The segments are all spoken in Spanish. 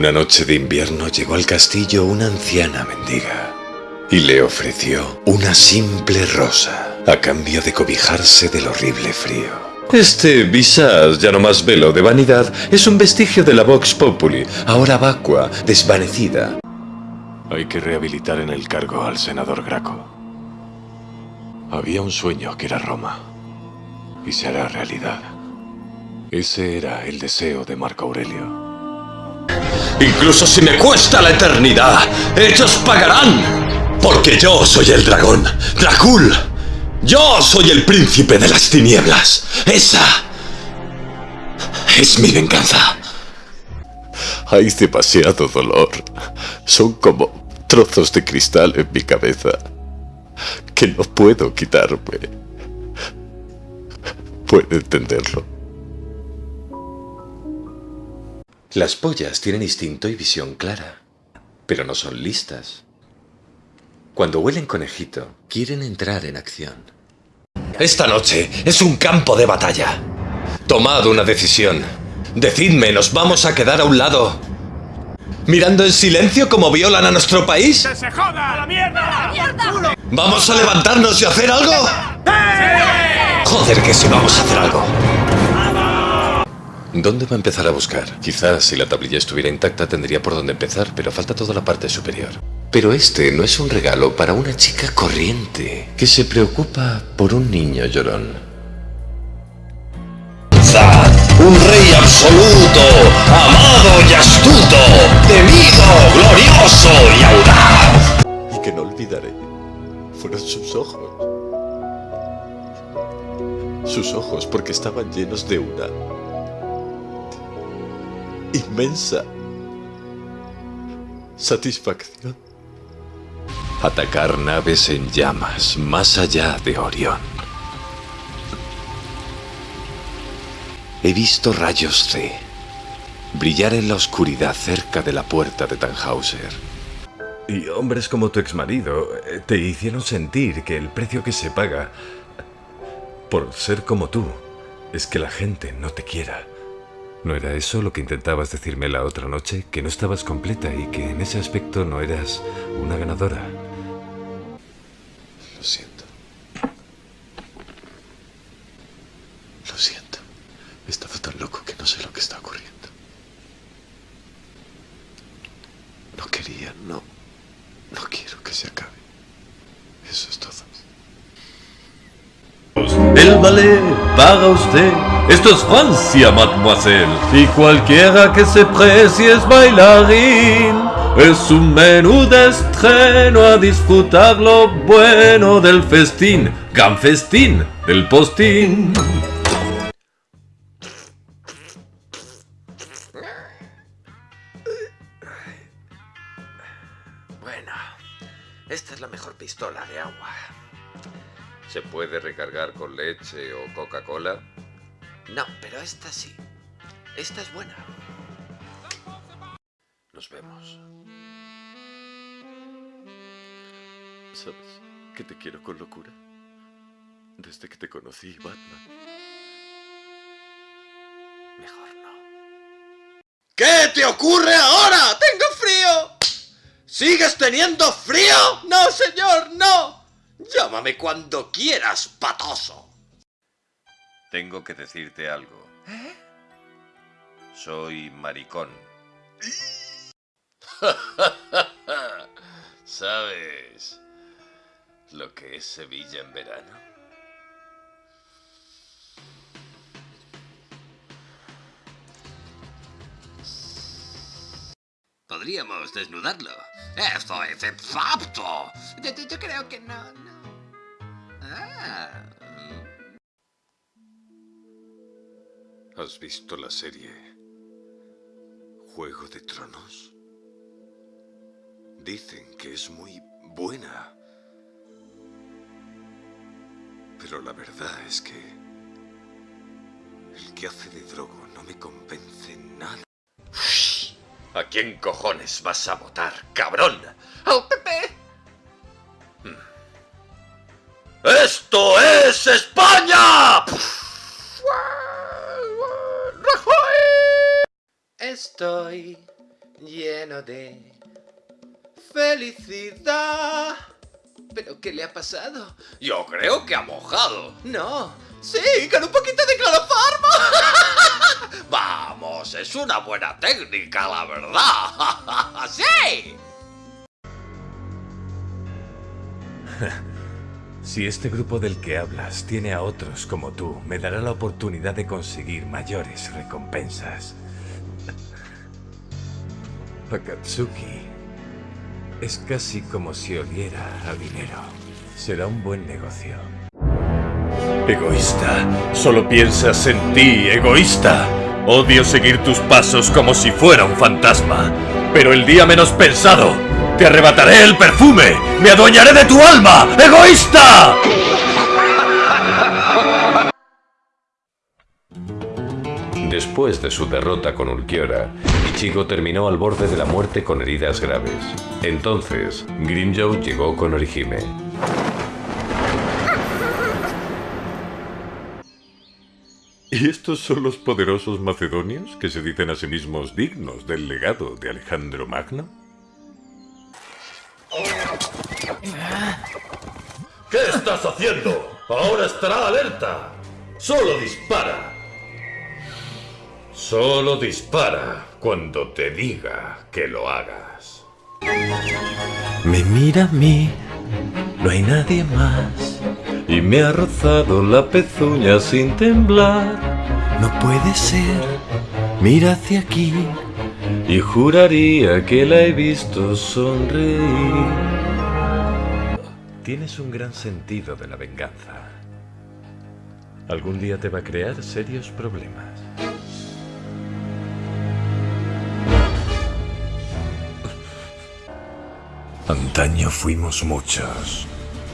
Una noche de invierno llegó al castillo una anciana mendiga y le ofreció una simple rosa a cambio de cobijarse del horrible frío. Este visage, ya no más velo de vanidad, es un vestigio de la Vox Populi, ahora vacua, desvanecida. Hay que rehabilitar en el cargo al senador Graco. Había un sueño que era Roma, y se hará realidad. Ese era el deseo de Marco Aurelio. Incluso si me cuesta la eternidad, ellos pagarán. Porque yo soy el dragón, Dracul. Yo soy el príncipe de las tinieblas. Esa es mi venganza. Hay demasiado dolor. Son como trozos de cristal en mi cabeza que no puedo quitarme. Puede entenderlo. Las pollas tienen instinto y visión clara, pero no son listas. Cuando huelen conejito, quieren entrar en acción. Esta noche es un campo de batalla. Tomad una decisión. Decidme, ¿nos vamos a quedar a un lado? ¿Mirando en silencio como violan a nuestro país? ¡Que se joda! ¡A la mierda! ¡A la mierda! ¿Vamos a levantarnos y hacer algo? Joder, que si vamos a hacer algo. ¿Dónde va a empezar a buscar? Quizás si la tablilla estuviera intacta tendría por dónde empezar, pero falta toda la parte superior. Pero este no es un regalo para una chica corriente que se preocupa por un niño llorón. Un rey absoluto, amado y astuto, temido, glorioso y audaz. Y que no olvidaré fueron sus ojos. Sus ojos porque estaban llenos de una inmensa satisfacción. Atacar naves en llamas más allá de Orión. He visto rayos C brillar en la oscuridad cerca de la puerta de Tannhauser. Y hombres como tu exmarido eh, te hicieron sentir que el precio que se paga por ser como tú es que la gente no te quiera. ¿No era eso lo que intentabas decirme la otra noche? Que no estabas completa y que en ese aspecto no eras una ganadora. Lo siento. Lo siento. He estado tan loco que no sé lo que está ocurriendo. No quería, no. No quiero que se acabe. Eso es todo. El ballet para usted. Esto es Francia, mademoiselle. Y cualquiera que se precie es bailarín. Es un menú de estreno a disfrutar lo bueno del festín. Gran festín del postín. Bueno, esta es la mejor pistola de agua. ¿Se puede recargar con leche o Coca-Cola? No, pero esta sí. Esta es buena. Nos vemos. ¿Sabes que te quiero con locura? Desde que te conocí, Batman. Mejor no. ¿Qué te ocurre ahora? ¡Tengo frío! ¿Sigues teniendo frío? No, señor, no. Llámame cuando quieras, patoso. Tengo que decirte algo. ¿Eh? Soy maricón. ¿Sabes lo que es Sevilla en verano? Podríamos desnudarlo. Esto es exacto. Yo, yo- creo que no, no. ¿Has visto la serie Juego de Tronos? Dicen que es muy buena. Pero la verdad es que el que hace de Drogo no me convence nada. ¿A quién cojones vas a votar, cabrón? ¡Al PP! ¡Esto es España! ¡Rajoy! Estoy lleno de felicidad. ¿Pero qué le ha pasado? Yo creo que ha mojado. No, sí, con un poquito de cloroformo. Vamos, es una buena técnica, la verdad. ¡Sí! Si este grupo del que hablas tiene a otros como tú, me dará la oportunidad de conseguir mayores recompensas. Akatsuki es casi como si oliera a dinero. Será un buen negocio. Egoísta, solo piensas en ti, egoísta. Odio seguir tus pasos como si fuera un fantasma. Pero el día menos pensado, te arrebataré el perfume. Me adueñaré de tu alma, egoísta. Después de su derrota con Ulquiorra, Ichigo terminó al borde de la muerte con heridas graves. Entonces, Grimmjow llegó con Orihime. ¿Y estos son los poderosos macedonios que se dicen a sí mismos dignos del legado de Alejandro Magno? ¿Qué estás haciendo? Ahora estará alerta. Solo dispara. Solo dispara cuando te diga que lo hagas. Me mira a mí, no hay nadie más. Y me ha rozado la pezuña sin temblar. No puede ser, mira hacia aquí. Y juraría que la he visto sonreír. Tienes un gran sentido de la venganza. Algún día te va a crear serios problemas. Antaño fuimos muchos,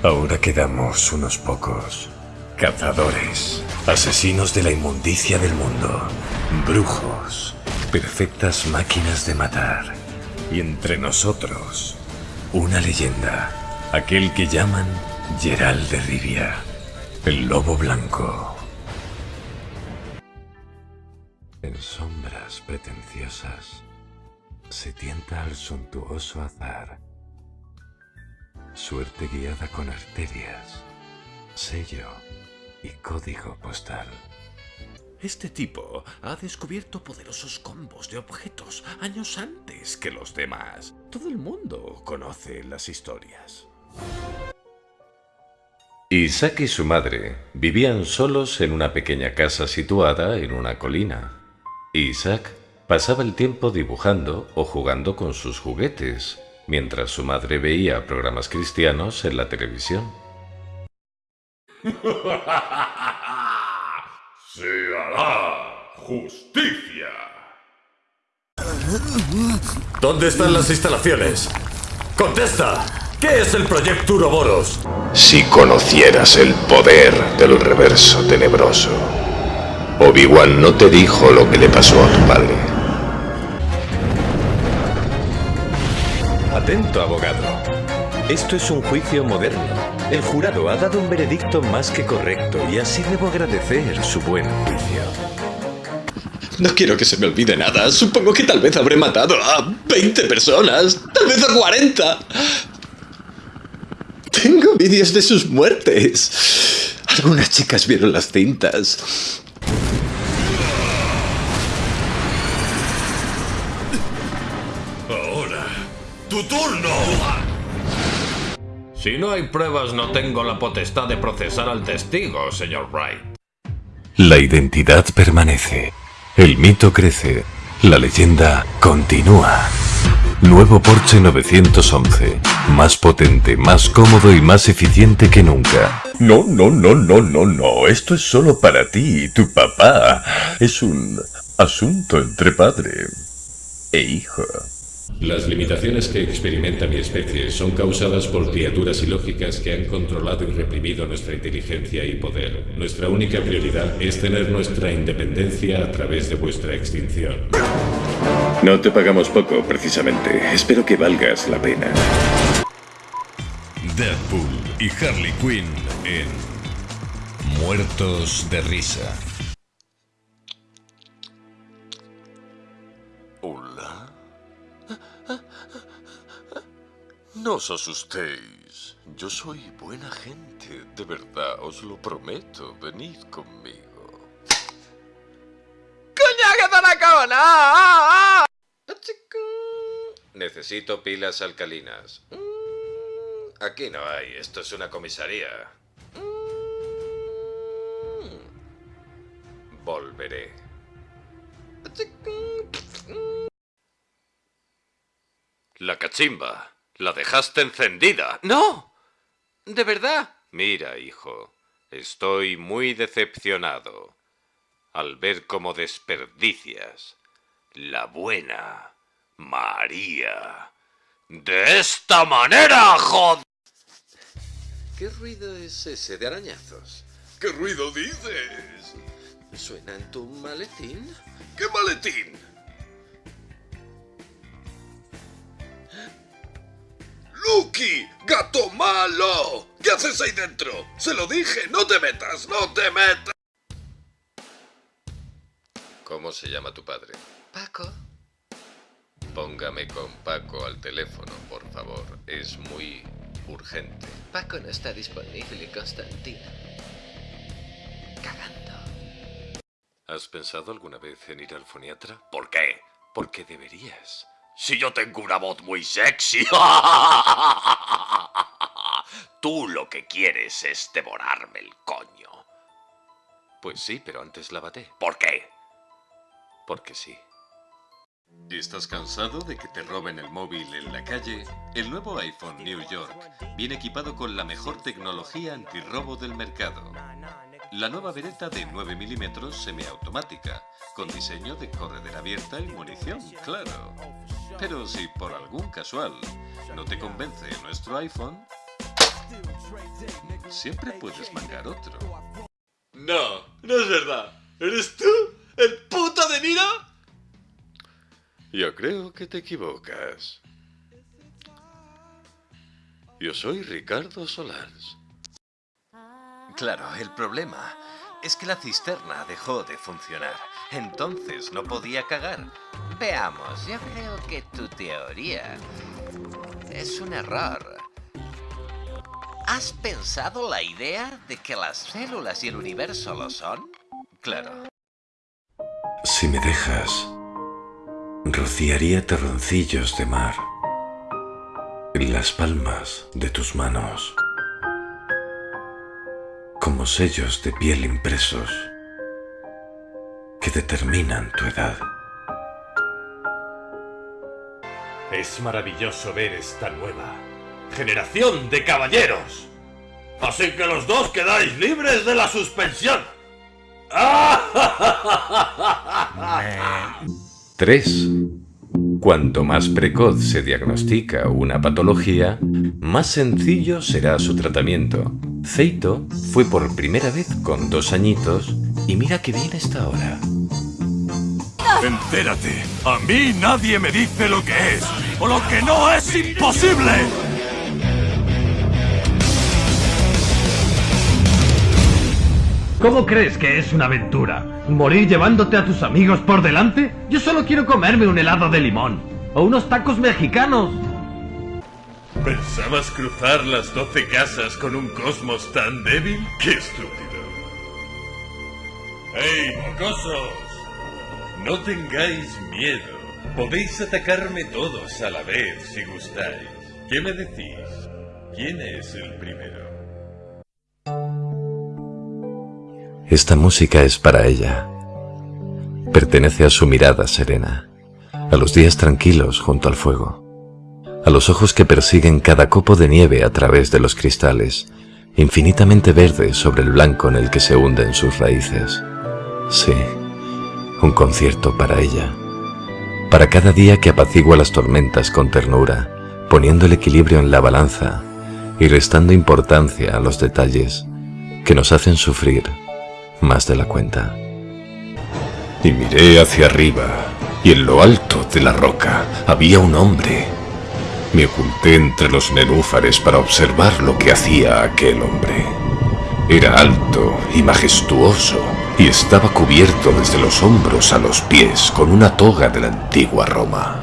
ahora quedamos unos pocos. Cazadores, asesinos de la inmundicia del mundo, brujos, perfectas máquinas de matar. Y entre nosotros, una leyenda, aquel que llaman Gerald de Rivia, el lobo blanco. En sombras pretenciosas, se tienta al suntuoso azar Suerte guiada con arterias, sello y código postal. Este tipo ha descubierto poderosos combos de objetos años antes que los demás. Todo el mundo conoce las historias. Isaac y su madre vivían solos en una pequeña casa situada en una colina. Isaac pasaba el tiempo dibujando o jugando con sus juguetes, mientras su madre veía programas cristianos en la televisión. ¡Se hará justicia! ¿Dónde están las instalaciones? ¡Contesta! ¿Qué es el proyecto Uroboros? Si conocieras el poder del reverso tenebroso, Obi-Wan no te dijo lo que le pasó a tu padre. Atento, abogado. Esto es un juicio moderno. El jurado ha dado un veredicto más que correcto y así debo agradecer su buen juicio. No quiero que se me olvide nada. Supongo que tal vez habré matado a 20 personas. Tal vez a 40. Tengo vídeos de sus muertes. Algunas chicas vieron las cintas. Si no hay pruebas, no tengo la potestad de procesar al testigo, señor Wright. La identidad permanece. El mito crece. La leyenda continúa. Nuevo Porsche 911. Más potente, más cómodo y más eficiente que nunca. No, no, no, no, no, no. Esto es solo para ti y tu papá. Es un asunto entre padre e hijo. Las limitaciones que experimenta mi especie son causadas por criaturas ilógicas que han controlado y reprimido nuestra inteligencia y poder. Nuestra única prioridad es tener nuestra independencia a través de vuestra extinción. No te pagamos poco, precisamente. Espero que valgas la pena. Deadpool y Harley Quinn en Muertos de Risa. No os asustéis. Yo soy buena gente, de verdad, os lo prometo. Venid conmigo. ¡Coñac de la cona! ¡Ah, ah! Necesito pilas alcalinas. Mm, Aquí no hay, esto es una comisaría. Volveré. La cachimba. La dejaste encendida. ¡No! ¿De verdad? Mira, hijo, estoy muy decepcionado al ver cómo desperdicias la buena María. De esta manera, joder. ¿Qué ruido es ese de arañazos? ¿Qué ruido dices? ¿Suena en tu maletín? ¿Qué maletín? ¡Lucky! ¡Gato malo! ¿Qué haces ahí dentro? Se lo dije, no te metas, no te metas. ¿Cómo se llama tu padre? Paco. Póngame con Paco al teléfono, por favor. Es muy urgente. Paco no está disponible, Constantina. Cagando. ¿Has pensado alguna vez en ir al foniatra? ¿Por qué? Porque deberías. Si yo tengo una voz muy sexy. Tú lo que quieres es devorarme el coño. Pues sí, pero antes lávate. ¿Por qué? Porque sí. ¿Estás cansado de que te roben el móvil en la calle? El nuevo iPhone New York viene equipado con la mejor tecnología antirrobo del mercado. La nueva vereta de 9 milímetros semiautomática, con diseño de corredera abierta y munición, claro. Pero si por algún casual no te convence nuestro iPhone, siempre puedes mangar otro. No, no es verdad. ¿Eres tú? ¿El puto de Niro? Yo creo que te equivocas. Yo soy Ricardo Solans. Claro, el problema es que la cisterna dejó de funcionar. Entonces no podía cagar. Veamos, yo creo que tu teoría es un error. ¿Has pensado la idea de que las células y el universo lo son? Claro. Si me dejas, rociaría terroncillos de mar en las palmas de tus manos, como sellos de piel impresos que determinan tu edad. Es maravilloso ver esta nueva generación de caballeros. Así que los dos quedáis libres de la suspensión. 3. Cuanto más precoz se diagnostica una patología, más sencillo será su tratamiento. Zeito fue por primera vez con dos añitos y mira que bien está ahora. Entérate, a mí nadie me dice lo que es, o lo que no es imposible. ¿Cómo crees que es una aventura? ¿Morir llevándote a tus amigos por delante? Yo solo quiero comerme un helado de limón. O unos tacos mexicanos. ¿Pensabas cruzar las doce casas con un cosmos tan débil? ¡Qué estúpido! ¡Hey, mocosos! No tengáis miedo. Podéis atacarme todos a la vez si gustáis. ¿Qué me decís? ¿Quién es el primero? Esta música es para ella. Pertenece a su mirada serena, a los días tranquilos junto al fuego, a los ojos que persiguen cada copo de nieve a través de los cristales, infinitamente verdes sobre el blanco en el que se hunden sus raíces. Sí, un concierto para ella, para cada día que apacigua las tormentas con ternura, poniendo el equilibrio en la balanza y restando importancia a los detalles que nos hacen sufrir más de la cuenta. Y miré hacia arriba, y en lo alto de la roca había un hombre. Me oculté entre los nenúfares para observar lo que hacía aquel hombre. Era alto y majestuoso, y estaba cubierto desde los hombros a los pies con una toga de la antigua Roma.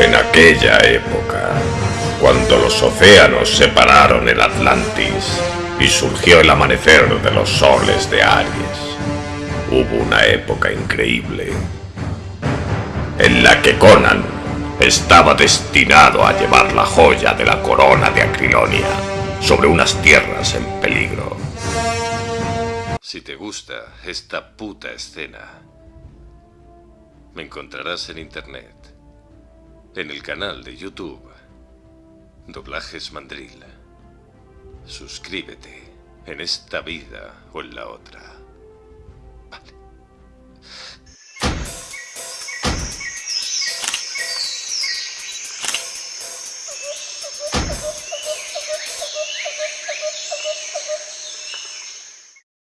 En aquella época, Cuando los océanos separaron el Atlantis y surgió el amanecer de los soles de Aries, hubo una época increíble en la que Conan estaba destinado a llevar la joya de la corona de Acrilonia sobre unas tierras en peligro. Si te gusta esta puta escena, me encontrarás en internet, en el canal de YouTube, Doblajes Mandril. Suscríbete en esta vida o en la otra.